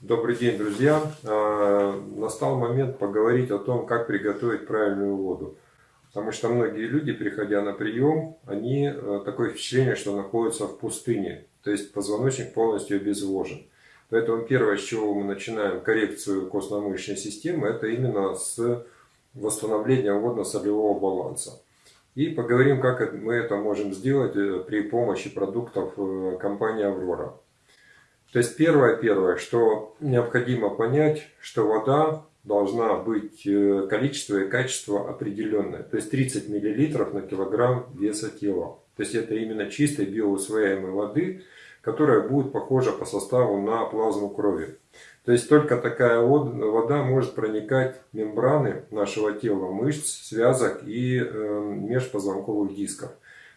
Добрый день, друзья! А, настал момент поговорить о том, как приготовить правильную воду. Потому что многие люди, приходя на прием, они э, такое впечатление, что находятся в пустыне. То есть позвоночник полностью обезвожен. Поэтому первое, с чего мы начинаем коррекцию костно-мышечной системы, это именно с восстановления водно-солевого баланса. И поговорим, как мы это можем сделать э, при помощи продуктов э, компании «Аврора». То есть первое, первое, что необходимо понять, что вода должна быть э, количество и качество определенное. То есть 30 мл на килограмм веса тела. То есть это именно чистой биоусвояемой воды, которая будет похожа по составу на плазму крови. То есть только такая вода может проникать в мембраны нашего тела, мышц, связок и э, межпозвонковых дисков.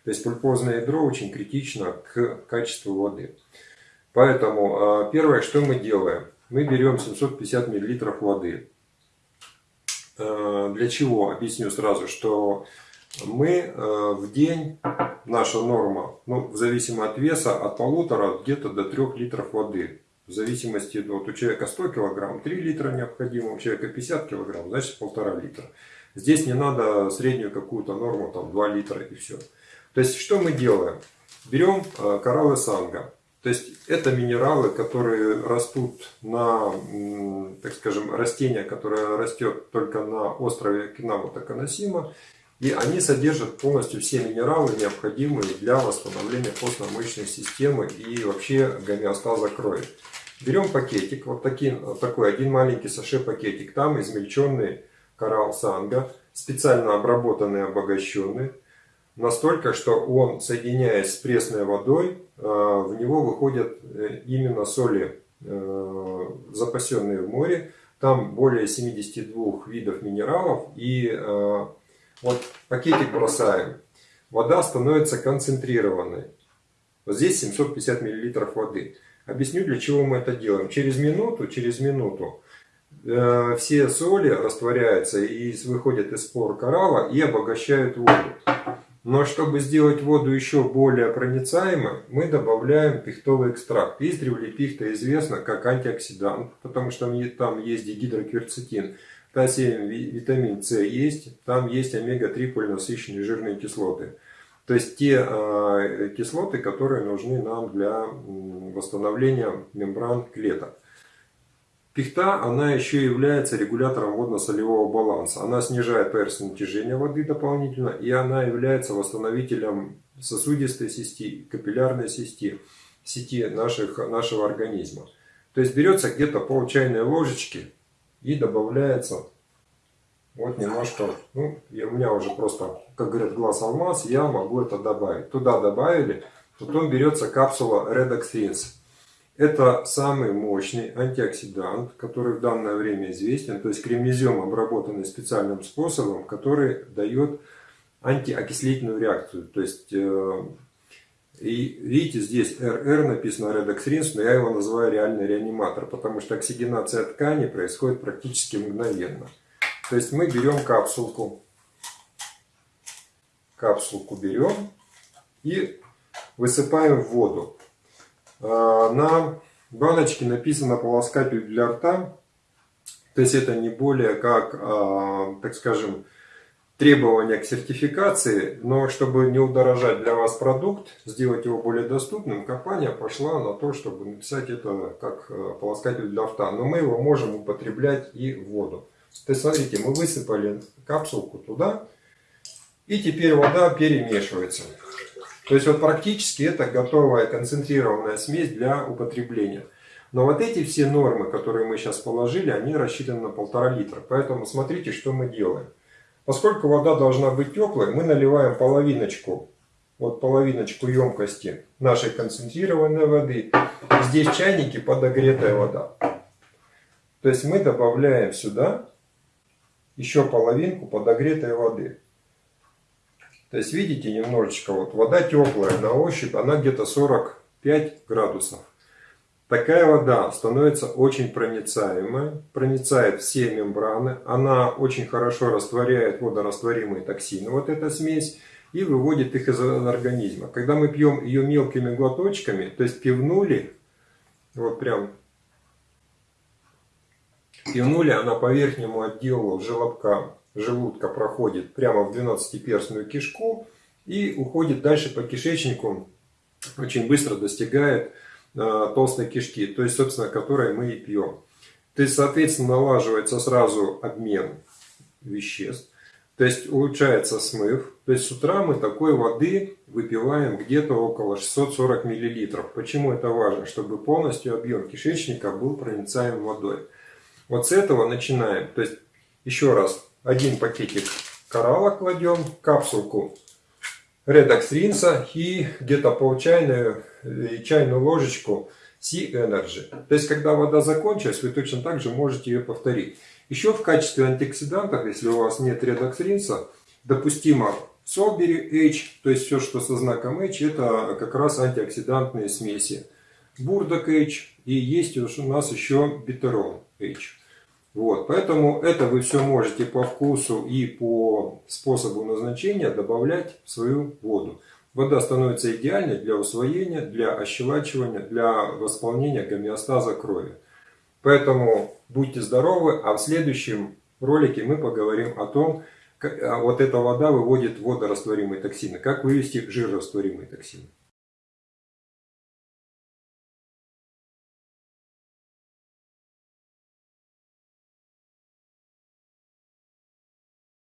То есть пульпозное ядро очень критично к качеству воды. Поэтому а, первое, что мы делаем, мы берем 750 мл воды. А, для чего? Объясню сразу, что мы а, в день, наша норма, ну, в зависимости от веса, от полутора где-то до 3 литров воды. В зависимости, вот у человека 100 килограмм, 3 литра необходимо, у человека 50 килограмм, значит полтора литра. Здесь не надо среднюю какую-то норму, там 2 литра и все. То есть, что мы делаем? Берем кораллы санга. То есть это минералы, которые растут на, так скажем, растение, которое растет только на острове Кинамута Канасима. И они содержат полностью все минералы, необходимые для восстановления костно-мышечной системы и вообще гомеостаза крови. Берем пакетик, вот такой, такой один маленький саше пакетик. Там измельченный коралл санга, специально обработанный, обогащенный настолько, что он, соединяясь с пресной водой, э, в него выходят э, именно соли, э, запасенные в море. Там более 72 видов минералов. И вот пакетик бросаем. Вода становится концентрированной. Вот здесь 750 мл воды. Объясню, для чего мы это делаем. Через минуту, через минуту все соли растворяются и выходят из спор коралла и обогащают воду. Но чтобы сделать воду еще более проницаемой, мы добавляем пихтовый экстракт. Издревле пихта известна как антиоксидант, потому что там есть дигидрокверцетин. Та-7 витамин С есть, там есть омега-3 полинасыщенные жирные кислоты. То есть те э, кислоты, которые нужны нам для восстановления мембран клеток. Пихта, она еще является регулятором водно-солевого баланса. Она снижает поверхностное натяжение воды дополнительно, и она является восстановителем сосудистой сети, капиллярной сети, сети наших, нашего организма. То есть берется где-то пол чайной ложечки и добавляется вот немножко, ну, у меня уже просто, как говорят, глаз алмаз, я могу это добавить. Туда добавили, потом берется капсула Redox Rinse. Это самый мощный антиоксидант, который в данное время известен, то есть кремнезем, обработанный специальным способом, который дает антиокислительную реакцию. То есть, э, и видите, здесь РР написано Redox но я его называю реальный реаниматор, потому что оксигенация ткани происходит практически мгновенно. То есть мы берем капсулку, капсулку берем и высыпаем в воду. А, на баночке написано полоскатель для рта. То есть это не более как, а, так скажем, требования к сертификации, но чтобы не удорожать для вас продукт, сделать его более доступным, компания пошла на то, чтобы написать это как а, полоскатель для рта. Но мы его можем употреблять и в воду. То есть смотрите, мы высыпали капсулку туда, и теперь вода перемешивается. То есть вот практически это готовая концентрированная смесь для употребления. Но вот эти все нормы, которые мы сейчас положили, они рассчитаны на полтора литра. Поэтому смотрите, что мы делаем. Поскольку вода должна быть теплой, мы наливаем половиночку, вот половиночку емкости нашей концентрированной воды. Здесь в чайнике подогретая вода. То есть мы добавляем сюда еще половинку подогретой воды. То есть видите немножечко, вот вода теплая на ощупь, она где-то 45 градусов. Такая вода становится очень проницаемой, проницает все мембраны, она очень хорошо растворяет водорастворимые токсины, вот эта смесь, и выводит их из организма. Когда мы пьем ее мелкими глоточками, то есть пивнули, вот прям Пивнуля она по верхнему отделу желобка, желудка проходит прямо в 12-перстную кишку и уходит дальше по кишечнику, очень быстро достигает э, толстой кишки, то есть, собственно, которой мы и пьем. То есть, соответственно, налаживается сразу обмен веществ, то есть улучшается смыв. То есть с утра мы такой воды выпиваем где-то около 640 мл. Почему это важно? Чтобы полностью объем кишечника был проницаем водой. Вот с этого начинаем. То есть еще раз, один пакетик коралла кладем, капсулку Redox ринса и где-то пол чайную, э, чайную ложечку Sea Energy. То есть когда вода закончилась, вы точно так же можете ее повторить. Еще в качестве антиоксидантов, если у вас нет редоксринса, допустимо Solberry H, то есть все, что со знаком H, это как раз антиоксидантные смеси. Бурдок H и есть у нас еще битерон H. Вот, поэтому это вы все можете по вкусу и по способу назначения добавлять в свою воду. Вода становится идеальной для усвоения, для ощелачивания, для восполнения гомеостаза крови. Поэтому будьте здоровы, а в следующем ролике мы поговорим о том, как а вот эта вода выводит водорастворимые токсины, как вывести жирорастворимые токсины.